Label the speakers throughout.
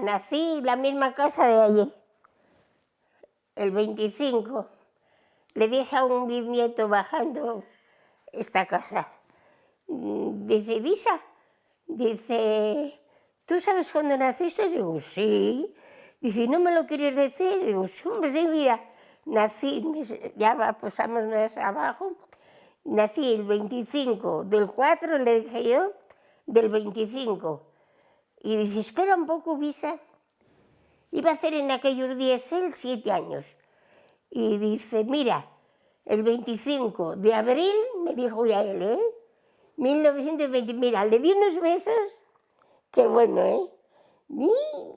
Speaker 1: nací la misma casa de allí, el 25. Le dije a un bisnieto bajando esta casa, mm, dice, Visa, dice, ¿tú sabes cuándo naciste? Digo, sí. Dice, ¿no me lo quieres decir? Digo, hombre, sí, mira, nací, ya pasamos más abajo, nací el 25 del 4, le dije yo, del 25. Y dice, espera un poco, Visa. Iba a hacer en aquellos días él siete años. Y dice, mira, el 25 de abril, me dijo ya él, ¿eh? 1920, mira, le di unos besos, qué bueno, ¿eh? Y,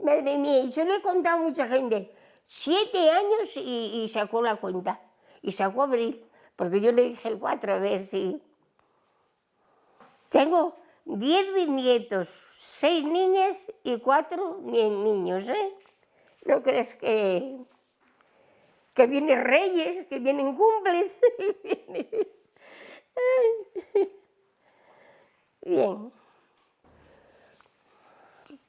Speaker 1: madre mía, y yo le he contado a mucha gente, siete años y, y, sacó la cuenta, y sacó abril, porque yo le dije el 4, a ver si... Tengo diez bisnietos, seis niñas y cuatro niños, ¿eh? ¿No crees que, que vienen reyes, que vienen cumples? Bien.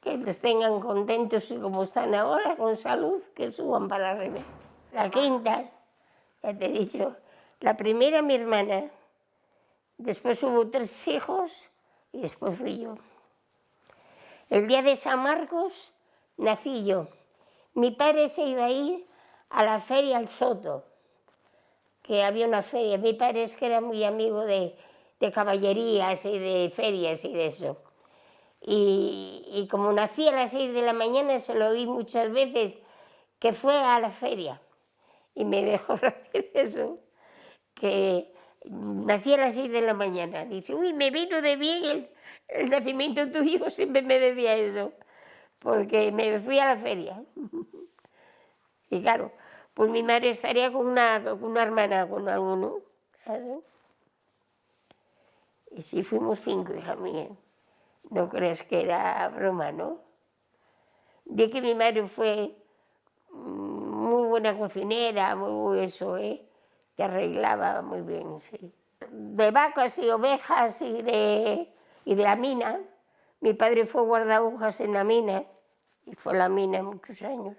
Speaker 1: Que los tengan contentos y como están ahora, con salud, que suban para arriba. La quinta, ya te he dicho, la primera mi hermana, después hubo tres hijos y después fui yo. El día de San Marcos nací yo. Mi padre se iba a ir a la feria al Soto, que había una feria. Mi padre es que era muy amigo de, de caballerías y de ferias y de eso. Y, y, como nací a las seis de la mañana, se lo oí muchas veces que fue a la feria. Y me dejó decir eso, que nací a las seis de la mañana. Dice, uy, me vino de bien el, el nacimiento tuyo, siempre me decía eso, porque me fui a la feria. y claro, pues mi madre estaría con una, con una hermana, con alguno. Y sí fuimos cinco, hija mía. No crees que era broma, ¿no? De que mi madre fue muy buena cocinera, muy eso, ¿eh? Que arreglaba muy bien, sí. De vacas y ovejas y de, y de la mina. Mi padre fue guardabujas en la mina y fue la mina muchos años.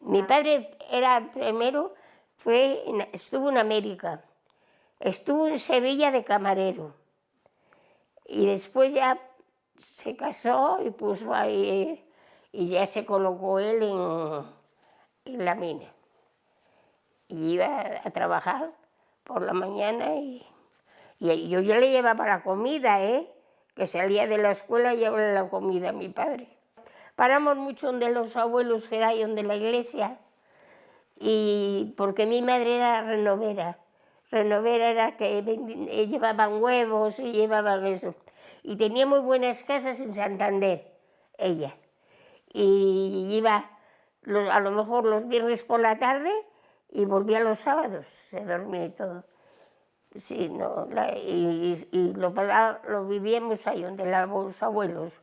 Speaker 1: Mi padre era primero, fue, estuvo en América, estuvo en Sevilla de camarero y después ya se casó y puso ahí y ya se colocó él en, en la mina y iba a trabajar por la mañana y, y yo, yo le llevaba la comida, ¿eh? que salía de la escuela y llevaba la comida a mi padre. Paramos mucho donde los abuelos era donde la iglesia, y porque mi madre era renovera. Renovera era que llevaban huevos y llevaban eso. Y tenía muy buenas casas en Santander, ella. Y iba a lo mejor los viernes por la tarde y volvía los sábados, se dormía y todo. Sí, no, y, lo, lo, vivíamos ahí, donde los abuelos.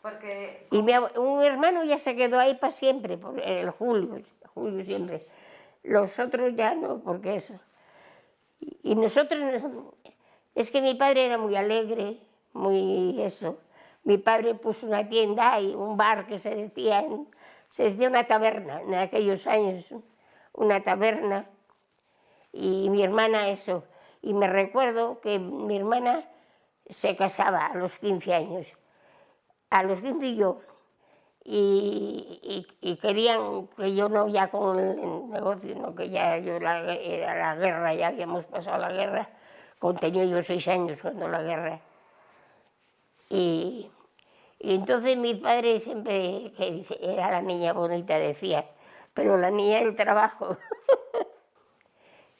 Speaker 2: Porque...
Speaker 1: Y mi, un hermano ya se quedó ahí para siempre, por el Julio, Julio siempre. Los otros ya no, porque eso. Y nosotros, es que mi padre era muy alegre, muy eso. Mi padre puso una tienda y un bar que se decía, se decía una taberna en aquellos años una taberna y mi hermana eso. Y me recuerdo que mi hermana se casaba a los 15 años, a los 15 yo, y, querían que yo no ya con el negocio, no que ya yo la, era la guerra, ya habíamos pasado la guerra, tenía yo seis años cuando la guerra. Y, y entonces mi padre siempre, que era la niña bonita, decía, pero la niña del trabajo.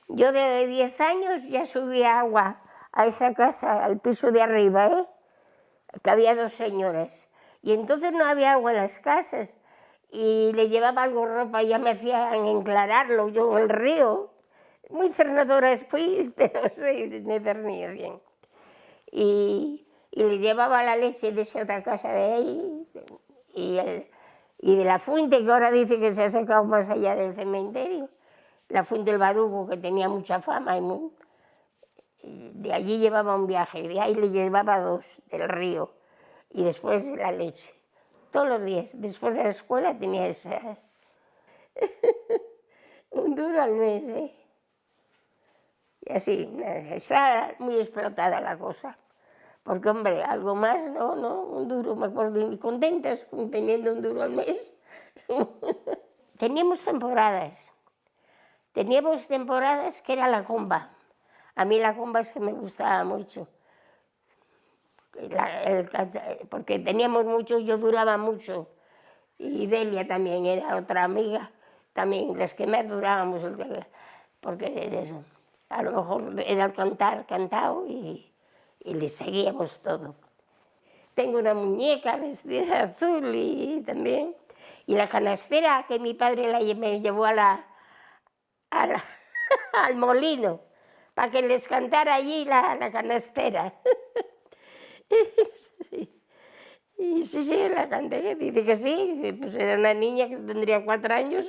Speaker 1: Yo de 10 años ya subía agua a esa casa, al piso de arriba, ¿eh? que había dos señores. Y entonces no había agua en las casas. Y le llevaba algo ropa y ya me hacían enclararlo yo el río. Muy cernadora fui, pero soy, me cernía bien. Y, y, le llevaba la leche de esa otra casa de ahí. Y el, y de la fuente que ahora dice que se ha sacado más allá del cementerio, la fuente del Badugo que tenía mucha fama, y de allí llevaba un viaje, de ahí le llevaba dos del río y después la leche. todos los días. Después de la escuela tenía esa... un duro al mes, ¿eh? Y así, está muy explotada la cosa. Porque, hombre, algo más, no, no, un duro, me acuerdo, y contentas teniendo un duro al mes. Teníamos temporadas. Teníamos temporadas que era la comba. A mí la comba se me gustaba mucho. porque teníamos mucho, yo duraba mucho. Y Delia también era otra amiga, también las que más durábamos, porque a lo mejor era cantar, cantado y, y le seguíamos todo. Tengo una muñeca vestida azul y también y la canastera que mi padre la, me llevó a la, al molino para que les cantara allí la, canastera. Y sí, sí, la canté, dice que sí, pues era una niña que tendría cuatro años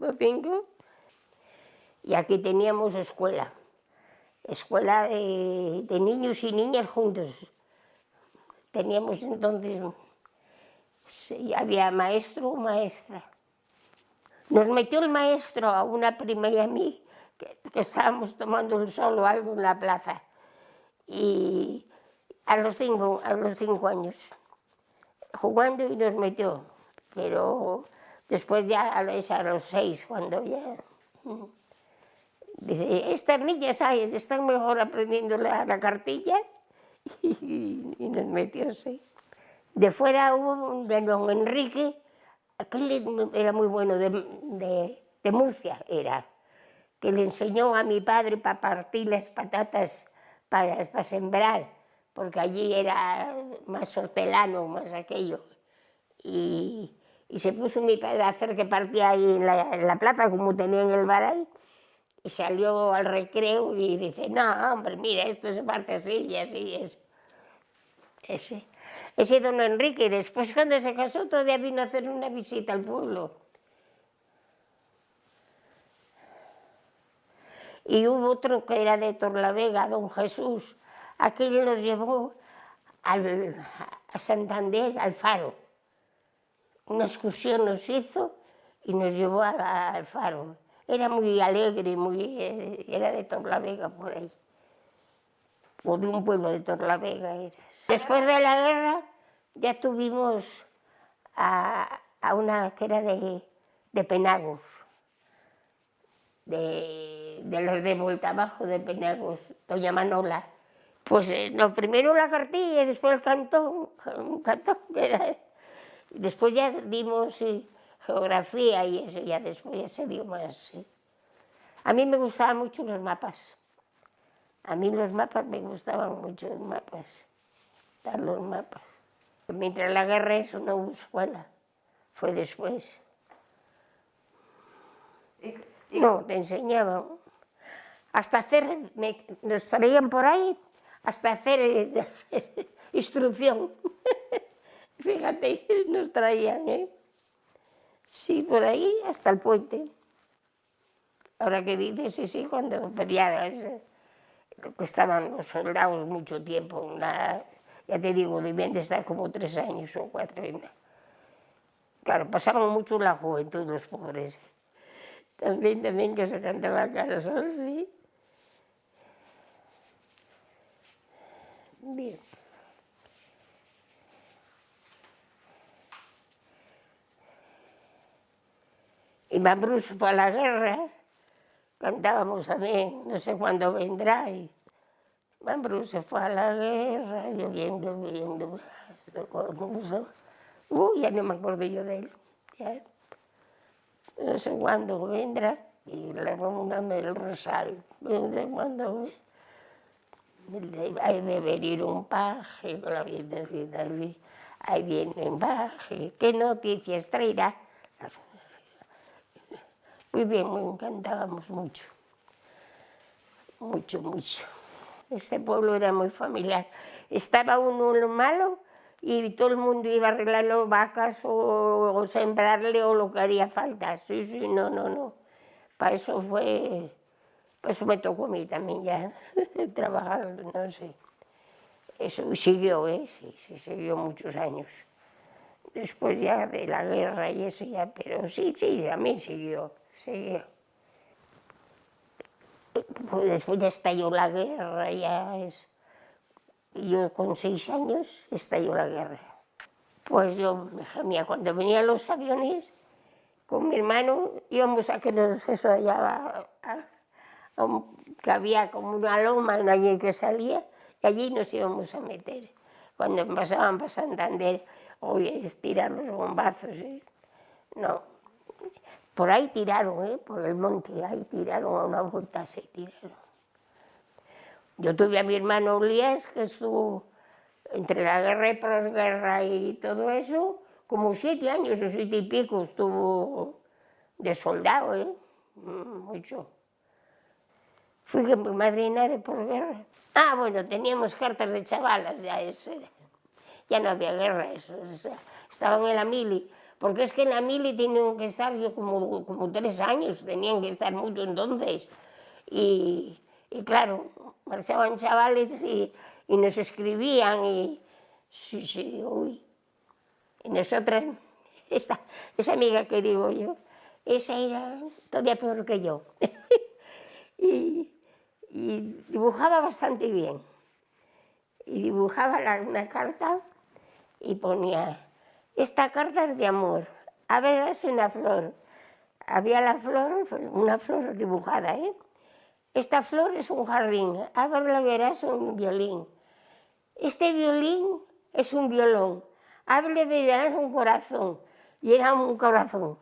Speaker 1: o cinco. Y aquí teníamos escuela, escuela de, de niños y niñas juntos. Teníamos entonces había maestro o maestra. Nos metió el maestro a una prima y a mí, que, estábamos tomando el sol o algo en la plaza, y a los cinco, a los cinco años, jugando y nos metió, pero después ya a los seis, cuando ya... Dice, estas niñas ¿sabes? están mejor aprendiendo la, la cartilla y, y nos metió, sí. De fuera hubo de don Enrique, aquel era muy bueno, de, Murcia era, que le enseñó a mi padre para partir las patatas para, para sembrar, porque allí era más hortelano, más aquello. Y, se puso mi padre a hacer que partía ahí en la, en la plaza, como tenía en el bar y salió al recreo y dice, no, hombre, mira, esto se parte así y así es. Ese ese don Enrique. Después cuando se casó todavía vino a hacer una visita al pueblo. Y hubo otro que era de Torlavega, don Jesús. Aquel nos llevó a Santander, al Faro. Una excursión nos hizo y nos llevó al Faro. Era muy alegre, muy, eh, era de Torlavega por ahí. O de un pueblo de Torlavega era. Después de la guerra ya tuvimos a, una que era de, Penagos, de, los de vuelta abajo de Penagos, doña Manola. Pues eh, lo primero la cartilla y después el cantón, un cantón que era... Después ya dimos geografía y eso ya después ya se dio más. A mí me gustaban mucho los mapas. A mí los mapas me gustaban mucho los mapas dar los mapas. Mientras la guerra eso no hubo escuela, fue después. No, te enseñaban. Hasta hacer, nos traían por ahí, hasta hacer eh, instrucción. Fíjate, nos traían, ¿eh? Sí, por ahí hasta el puente. Ahora que dices, sí, sí, cuando peleadas, que estaban los soldados mucho tiempo, una, ya te digo, debían de estar como tres años o cuatro. Claro, pasaban mucho la juventud los pobres. También, también que se cantaba Carasol, sí. Bien. Y Mambrus fue a la guerra, cantábamos también, no sé cuándo vendrá, y se fue a la guerra, lloviendo, lloviendo. Uy, ya no me acuerdo yo de él. Ya. No sé cuándo vendrá y le dame el rosario. No sé cuándo hay de venir un paje con la Virgen Ahí viene un paje. ¿Qué noticias traerá? Muy bien, me encantábamos mucho. Mucho, mucho. Este pueblo era muy familiar. Estaba uno malo y todo el mundo iba a arreglar las vacas o, sembrarle o lo que haría falta. Sí, sí, no, no, no. Para eso fue, pues eso me tocó a mí también ya, trabajar, no sé. Eso siguió, ¿eh? Sí, sí, siguió muchos años. después ya de la guerra y eso ya, pero sí, sí, a mí siguió, siguió. Pues después ya estalló la guerra, ya es... Yo con seis años estalló la guerra. Pues yo me gemía, cuando venían los aviones, con mi hermano íbamos a que nos eso allá, que había como una loma en allí que salía, y allí nos íbamos a meter. Cuando pasaban para Santander, oye, es tirar los bombazos, ¿eh? no. Por ahí tiraron, ¿eh? por el monte, ahí tiraron a una vuelta, se tiraron. Yo tuve a mi hermano Ulias, que estuvo entre la guerra y posguerra y todo eso, como siete años o siete y pico estuvo de soldado, ¿eh? mucho. Fui madrina de posguerra. Ah, bueno, teníamos cartas de chavalas, ya eso. Ya no había guerra, eso. estaban en la mili. Porque es que en la mili tenían que estar yo como, como tres años, tenían que estar mucho entonces. Y, y claro, marchaban chavales y, y, nos escribían y... Sí, sí, uy. Y nosotras, esta, esa amiga que digo yo, esa era todavía peor que yo. y, y dibujaba bastante bien. Y dibujaba la, una carta y ponía, esta carta es de amor, a ver, es una flor. Había la flor, una flor dibujada, ¿eh? Esta flor es un jardín, a ver, la verás un violín. Este violín es un violón, a ver, verás un corazón, y era un corazón.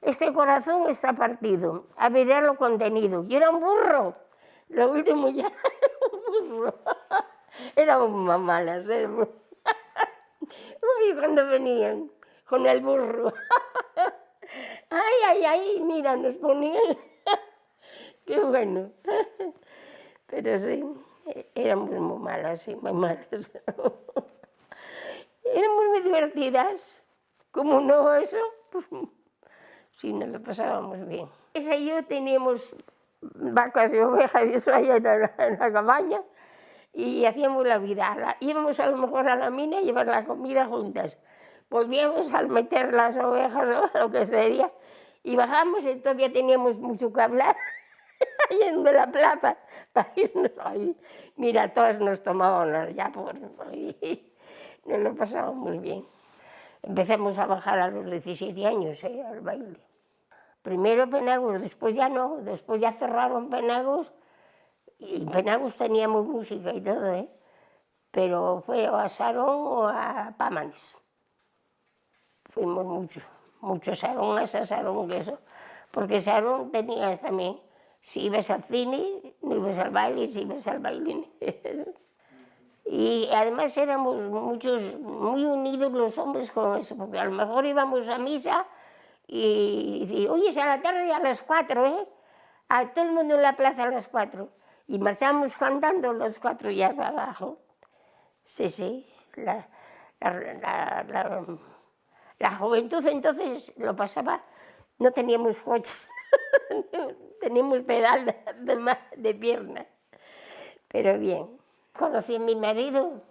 Speaker 1: Este corazón está partido, a ver, lo contenido, y era un burro. Lo último ya era un burro. Éramos malas, éramos... Uy, cuando venían con el burro. Ay, ay, ay, mira, nos ponían... Qué bueno. Pero sí, éramos muy malas, sí, muy malas. Éramos muy divertidas. Como no eso, pues sí, nos lo pasábamos bien. Esa y yo teníamos vacas y ovejas y eso allá en la, en la cabaña y hacíamos la vida. Íbamos a lo mejor a la mina a llevar la comida juntas. Volvíamos al meter las ovejas o lo que sería y bajamos y todavía teníamos mucho que hablar ahí en la plaza para irnos ahí. Mira, todas nos tomábamos ya por ahí. Nos lo pasábamos muy bien. Empezamos a bajar a los 17 años ¿eh? al baile. Primero Penagos, después ya no, después ya cerraron Penagos y en Penagos teníamos música y todo, ¿eh? pero fue o a Sarón o a Pámanes. Fuimos muchos, muchos Sarón, a Sarón, que eso, porque Sarón tenías también, si ibas al cine, no ibas al baile, si ibas al baile. y además éramos muchos, muy unidos los hombres con eso, porque a lo mejor íbamos a misa y, y oye, es a la tarde a las cuatro, ¿eh? A todo el mundo en la plaza a las cuatro y marchamos cantando los cuatro ya abajo. Sí, sí, la, la, la, juventud entonces lo pasaba, no teníamos coches, teníamos pedal de, de, pierna, pero bien. Conocí a mi marido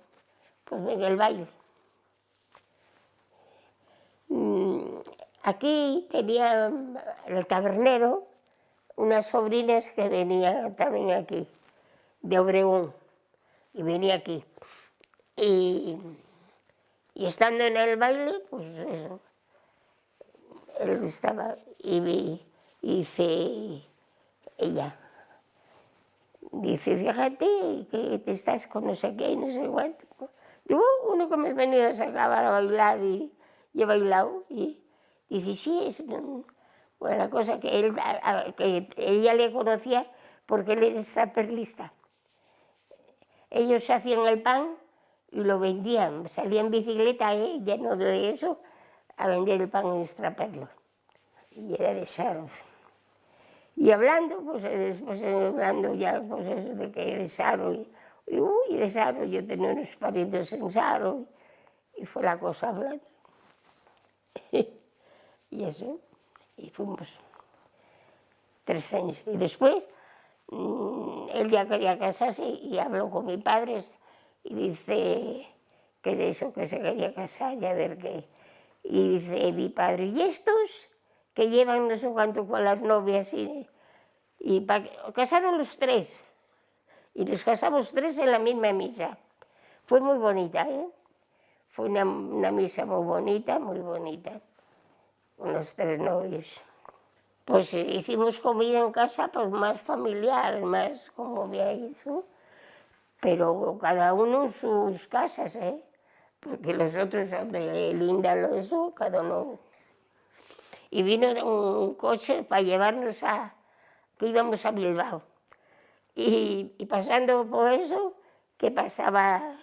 Speaker 1: pues en el baile. Mm, aquí tenía el tabernero, unas sobrinas que venían también aquí, de Obregón, y venía aquí. Y, y estando en el baile, pues eso, él estaba, y, dice ella, dice, fíjate que te estás con no sé qué y no sé cuánto. Digo, uno que me has venido a sacar a bailar y, y he bailado, y dice, sí, es bueno, la cosa que, él, que ella le conocía porque él es perlista. Ellos hacían el pan y lo vendían, salían en bicicleta ¿eh? lleno de eso a vender el pan en extraperlo. Y era de Saro. Y hablando, pues después hablando ya pues eso de que de Saro, y, y uy, de Saro, yo tenía unos parientes en Saro, y fue la cosa hablando. y eso y fuimos tres años. Y después mmm, él ya quería casarse y habló con mis padres y dice que de eso, que se quería casar y a ver qué. Y dice mi padre, ¿y estos que llevan no sé cuánto con las novias? Y, y casaron los tres. Y nos casamos tres en la misma misa. Fue muy bonita, ¿eh? Fue una, una misa muy bonita, muy bonita, con los tres novios. Pues hicimos comida en casa, pues más familiar, más como veis, pero cada uno en sus casas, ¿eh? porque los otros son de Linda, lo eso, cada uno. Y vino un coche para llevarnos a, que íbamos a Bilbao. Y, y pasando por eso, que pasaba,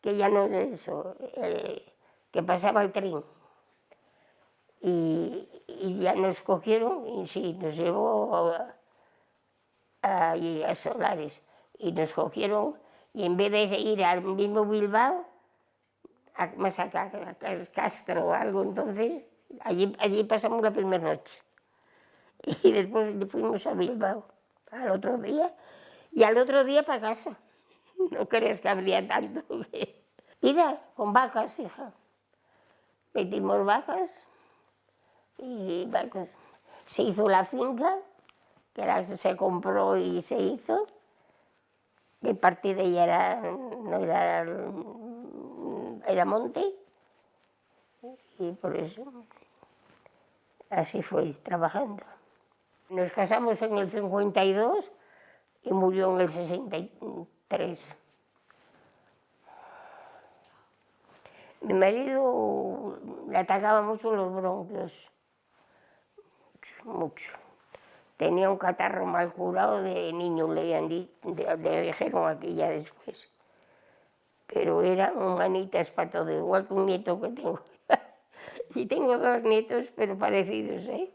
Speaker 1: que ya no es eso, eh, que pasaba el tren. Y, y, ya nos cogieron y sí, nos llevó a, a, a Solares. Y nos cogieron y en vez de ir al mismo Bilbao, más acá, es Castro o algo, entonces allí, allí pasamos la primera noche. Y después fuimos a Bilbao al otro día y al otro día para casa. No crees que habría tanto. Mira, con vacas, hija. Metimos vacas y. Se hizo la finca, que la, se compró y se hizo. Que parte de ella era, era era monte y por eso así fue trabajando. Nos casamos en el 52 y murió en el 63. Mi marido le atacaba mucho los bronquios, mucho. Tenía un catarro mal curado de niño, le, habían le dijeron aquí ya después pero eran humanitas para todo, igual que un nieto que tengo. y tengo dos nietos, pero parecidos, ¿eh?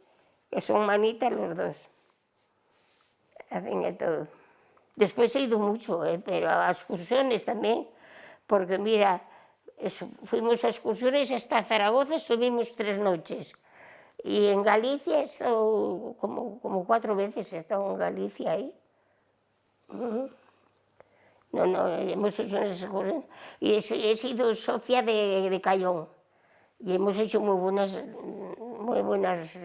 Speaker 1: que son manitas los dos. Hacen de todo. Después he ido mucho, ¿eh? pero a excursiones también, porque mira, eso, fuimos a excursiones hasta Zaragoza, estuvimos tres noches. Y en Galicia estado como, como cuatro veces, he estado en Galicia ahí. No, no, hemos hecho unas excursiones. Y he, he sido socia de, de, Cayón. Y hemos hecho muy buenas, muy buenas,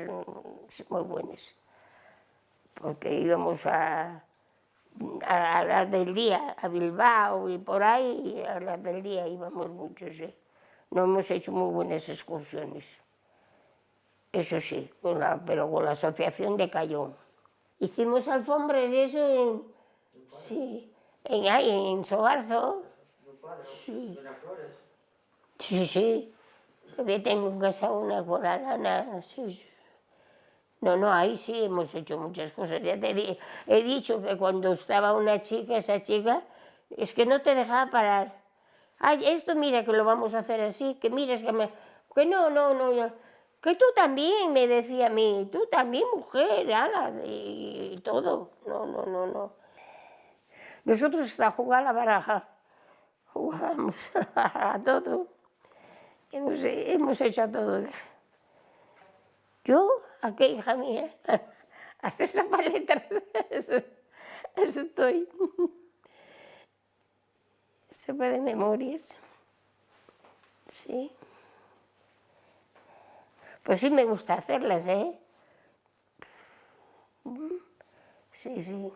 Speaker 1: muy buenas. Porque íbamos a, a, a las del día, a Bilbao y por ahí, a las del día íbamos muchos. ¿eh? No hemos hecho muy buenas excursiones. Eso sí, pero con la asociación de Cayón. Hicimos alfombras de eso, en, sí, en, ahí, en Sobarzo. Sí. Sí, sí. Yo tengo en casa una con la lana, sí. No, no, ahí sí hemos hecho muchas cosas. Ya te he dicho que cuando estaba una chica, esa chica, es que no te dejaba parar. Ay, esto mira que lo vamos a hacer así, que mires que me... Que no, no, no, no. Que tú también, me decía a mí, tú también, mujer, ala, y, todo. No, no, no, no. Nosotros hasta jugar a la baraja, jugábamos a todo, hemos, hemos hecho todo. Yo, aquí, hija mía, a hacer esas paletas, eso, estoy. Se de memorias, sí. Pues sí me gusta hacerlas, ¿eh? Sí, sí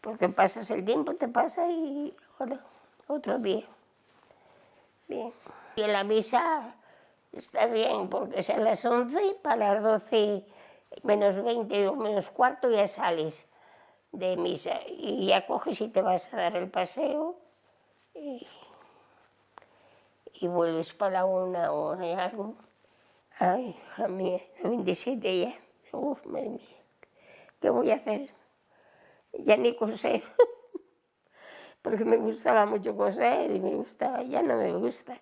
Speaker 1: porque pasas el tiempo, te pasa y ahora otro día. Bien. Y en la misa está bien, porque es a las 11, para las 12 menos 20 o menos cuarto ya sales de misa y ya coges y te vas a dar el paseo y vuelves para una o algo. Ay, hija mía, 27 ya. Uf, madre mía, ¿qué voy a hacer? ya ni coser, porque me gustaba mucho coser y me gustaba, ya no me gusta.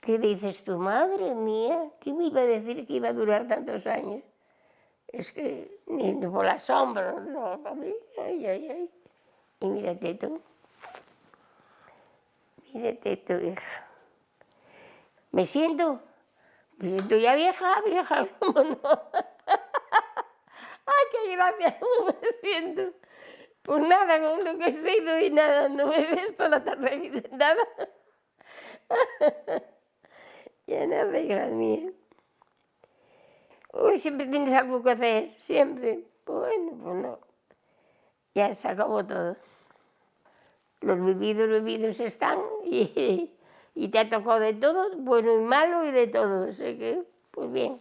Speaker 1: ¿Qué dices tu madre mía? ¿Qué me iba a decir que iba a durar tantos años? Es que ni por la sombra, no, para mí, ay, ay, ay. Y mírate tú, mírate tú, hija. Me siento, me siento ya vieja, vieja, ¿cómo no? ¡Ay, qué gracia! ¿Cómo me siento? Pues nada, con lo que he sido y nada, no me he visto la tarde, nada. Ya nada, hija mía. Hoy siempre tienes algo que hacer, siempre. Bueno, pues no. Ya se acabó todo. Los vividos, vividos están y, y te ha tocado de todo, bueno y malo y de todo. Así que, pues bien.